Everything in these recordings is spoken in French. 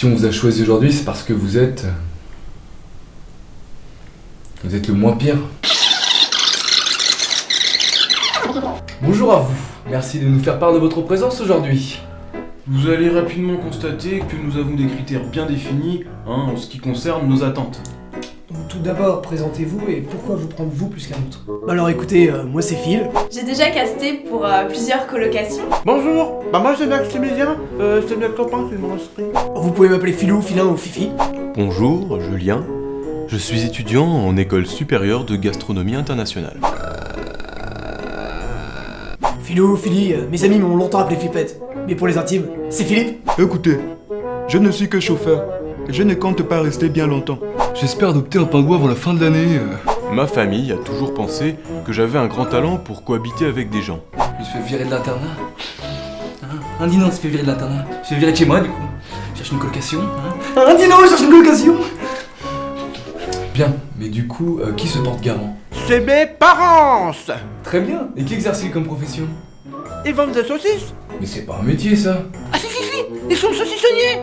Si on vous a choisi aujourd'hui, c'est parce que vous êtes... Vous êtes le moins pire. Bonjour à vous. Merci de nous faire part de votre présence aujourd'hui. Vous allez rapidement constater que nous avons des critères bien définis hein, en ce qui concerne nos attentes. Donc tout d'abord, présentez-vous et pourquoi vous prendre vous plus qu'un autre? Alors écoutez, euh, moi c'est Phil. J'ai déjà casté pour euh, plusieurs colocations. Bonjour, bah moi c'est Maximilien, euh, c'est notre copain, c'est mon esprit. Vous pouvez m'appeler Philou, Filin ou Fifi. Bonjour, Julien. Je suis étudiant en école supérieure de gastronomie internationale. Philou, Philly, euh, mes amis m'ont longtemps appelé Flippette. Mais pour les intimes, c'est Philippe. Écoutez, je ne suis que chauffeur. Et je ne compte pas rester bien longtemps. J'espère adopter un pingouin avant la fin de l'année. euh. Ma famille a toujours pensé que j'avais un grand talent pour cohabiter avec des gens. Je me suis fait virer de l'internat. Hein? Un dino se fait virer de l'internat. Je me suis fait virer de chez moi du coup. Je cherche une colocation. Hein? Un dino cherche une colocation. Bien, mais du coup, euh, qui se porte garant? C'est mes parents Très bien. Et qui exerce comme profession? Ils vendent des saucisses Mais c'est pas un métier ça. Ah si si si, ils sont saucissonniers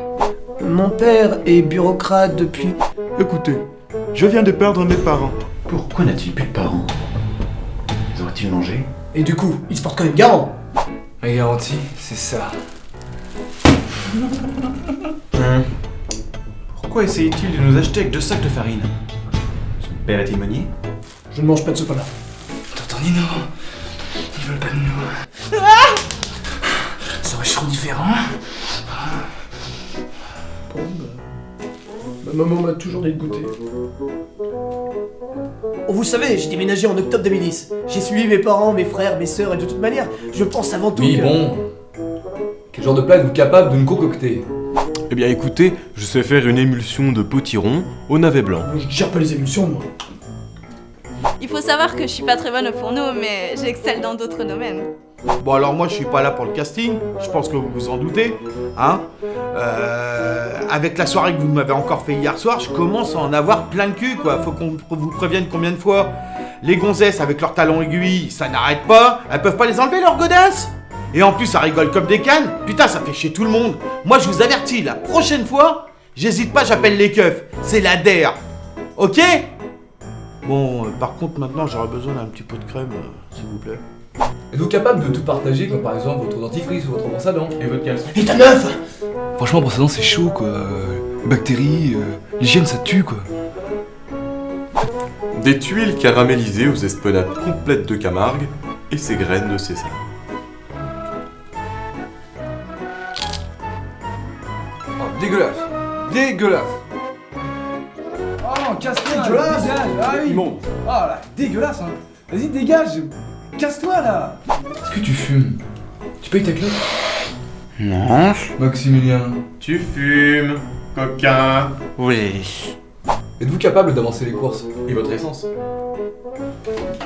Mon père est bureaucrate depuis... Écoutez, je viens de perdre mes parents. Pourquoi n'a-t-il plus de parents? Les auraient-ils mangé? Et du coup, il se porte quand même garant. Ma garantie, c'est ça. Pourquoi essayait-il de nous acheter avec deux sacs de farine? Son père est timonier? Je ne mange pas de ce pain-là. T'entends Nino Ils veulent pas de nous. Ça aurait trop différent. Maman m'a toujours dit de goûter. Oh, vous savez, j'ai déménagé en octobre 2010. J'ai suivi mes parents, mes frères, mes sœurs, et de toute manière, je pense avant tout Oui, que... bon. Quel genre de plat êtes-vous capable de nous concocter? Eh bien écoutez, je sais faire une émulsion de potiron au navet blanc. Je gère pas les émulsions, moi. Il faut savoir que je suis pas très bonne au fourneau, mais j'excelle dans d'autres domaines. Bon alors moi je suis pas là pour le casting, je pense que vous vous en doutez, hein. Euh, Avec la soirée que vous m'avez encore fait hier soir, je commence à en avoir plein le cul quoi, faut qu'on vous prévienne combien de fois. Les gonzesses avec leurs talons aiguilles, ça n'arrête pas, elles peuvent pas les enlever leurs godasses. Et en plus ça rigole comme des cannes, putain ça fait chier tout le monde. Moi je vous avertis, la prochaine fois, j'hésite pas j'appelle les keufs, c'est la DER. Ok? Bon, euh, par contre maintenant j'aurais besoin d'un petit pot de crème, euh, s'il vous plaît. Êtes-vous capable de tout partager, comme par exemple votre dentifrice ou votre brosse à dents Et votre caleçon Et ta meuf Franchement, brosse à dents c'est chaud quoi. Euh, Bactéries, euh, l'hygiène ça tue quoi. Des tuiles caramélisées aux esplanades complètes de Camargue et ses graines de sésame. Oh, dégueulasse Dégueulasse Oh non, casse-toi Dégueulasse. Ah oui Oh là, dégueulasse hein Vas-y, dégage Casse-toi là. Est-ce que tu fumes? Tu payes ta clope? Non. Maximilien, Tu fumes, coquin. Oui. êtes-vous capable d'avancer les courses? Et votre essence?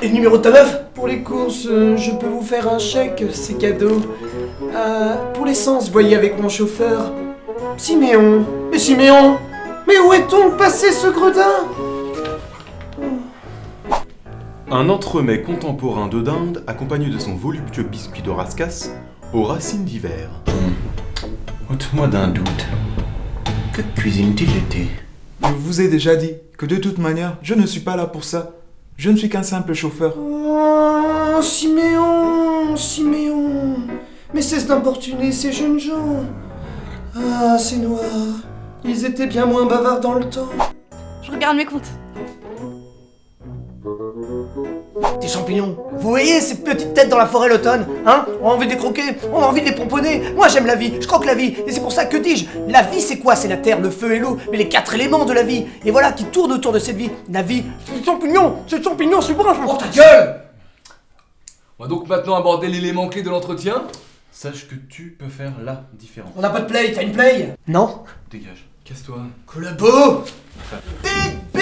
Et le numéro de ta meuf? Pour les courses, euh, je peux vous faire un chèque, c'est cadeau. Euh, pour l'essence, voyez avec mon chauffeur. Siméon. Mais Siméon Mais où est-on passé ce gredin? Un entremets contemporain de dinde accompagné de son voluptueux biscuit de rascasse aux racines d'hiver. Ôte-moi d'un doute. Que cuisine-t-il l'été? Je vous ai déjà dit que de toute manière, je ne suis pas là pour ça. Je ne suis qu'un simple chauffeur. Oh, Siméon Siméon Mais cesse d'importuner ces jeunes gens Ah, ces noirs Ils étaient bien moins bavards dans le temps. Je regarde mes comptes. Des champignons. Vous voyez ces petites têtes dans la forêt l'automne Hein? On a envie de les croquer, on a envie de les pomponner. Moi j'aime la vie, je croque la vie. Et c'est pour ça que dis-je La vie c'est quoi? C'est la terre, le feu et l'eau. Mais les quatre éléments de la vie. Et voilà qui tournent autour de cette vie. La vie, c'est le champignon. C'est le champignon, c'est bon Oh ta gueule! On va donc maintenant aborder l'élément clé de l'entretien. Sache que tu peux faire la différence. On n'a pas de play, t'as une play? Non. Dégage. Casse-toi. Collabo! Vous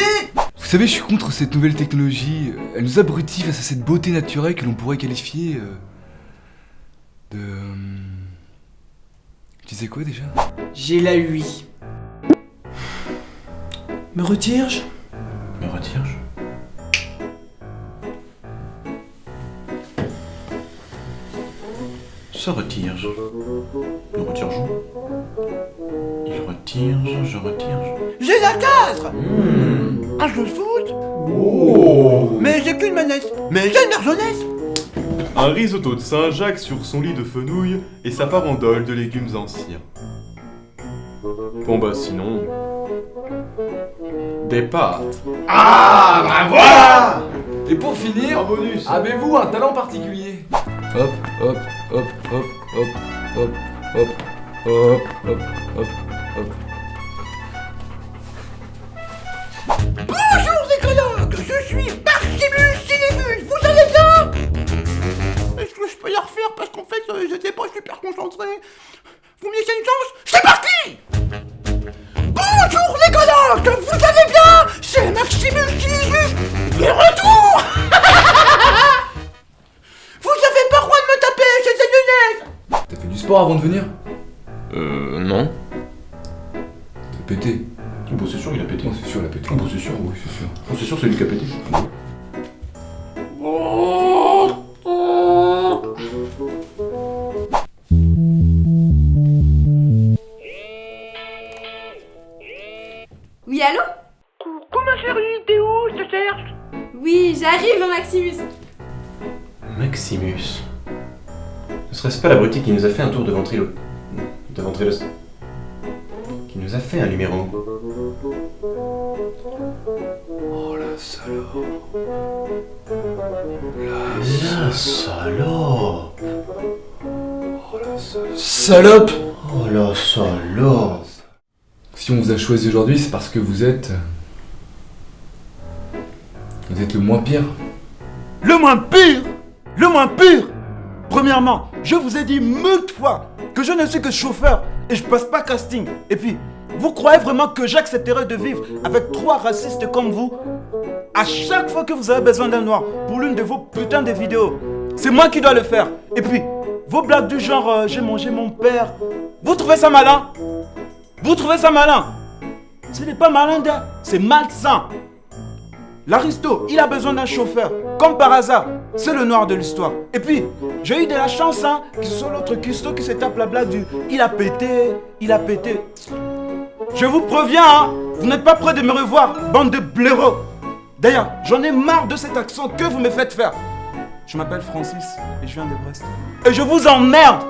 savez, je suis contre cette nouvelle technologie. Elle nous abrutit face à cette beauté naturelle que l'on pourrait qualifier euh, de. euh, Je disais quoi déjà? J'ai la UI. Me retire-je Me retire-je Se retire-je Nous retire-je Il retire, je retire. J'ai la 4 Hmm. Un jeu de foot Oh. Mais j'ai qu'une manette. Mais j'ai une jeunesse Un risotto de Saint-Jacques sur son lit de fenouil et sa farandole de légumes anciens. Bon bah sinon... Des pâtes. Ah, bah voilà Et pour finir, Un bonus. avez-vous un talent particulier? Hop, hop, hop, hop, hop, hop, hop, hop, hop, hop, hop. Suis Maximus Cinemus, vous allez bien? Est-ce que je peux la refaire parce qu'en fait euh, j'étais pas super concentré? Vous me laissez une chance? C'est parti! Bonjour les collègues, vous allez bien? C'est Maximus Cinemus, de retour! Vous avez pas le droit de me taper, c'est ces lunettes T'as fait du sport avant de venir? Euh... non. T'as pété. Bon c'est sûr il a pété. C'est sûr, il a pété. Bon c'est sûr, Oui, c'est sûr. Bon c'est sûr c'est lui qui a pété. Oui, allô Coucou ma chérie, t'es où Je te cherche Oui, j'arrive, Maximus. Maximus. Ne serait-ce pas l'abruti qui nous a fait un tour de ventrilo... De ventrilos... Qui nous a fait un numéro. Oh la salope. La salope Oh la salope. Salope Oh la salope Si on vous a choisi aujourd'hui, c'est parce que vous êtes. Vous êtes le moins pire. Le moins pire Le moins pire Premièrement, je vous ai dit moult fois que je ne suis que chauffeur et je passe pas casting. Et puis, vous croyez vraiment que j'accepterai de vivre avec trois racistes comme vous? À chaque fois que vous avez besoin d'un noir pour l'une de vos putains de vidéos, c'est moi qui dois le faire. Et puis, vos blagues du genre euh, j'ai mangé mon père, vous trouvez ça malin? Vous trouvez ça malin? Ce n'est pas malin, c'est malsain. L'aristo, il a besoin d'un chauffeur. Comme par hasard, c'est le noir de l'histoire. Et puis, j'ai eu de la chance, hein, que ce soit l'autre cuistot qui se tape la blague du il a pété, il a pété. Je vous préviens, hein, vous n'êtes pas prêts de me revoir, bande de blaireaux. D'ailleurs, j'en ai marre de cet accent que vous me faites faire. Je m'appelle Francis et je viens de Brest. Et je vous emmerde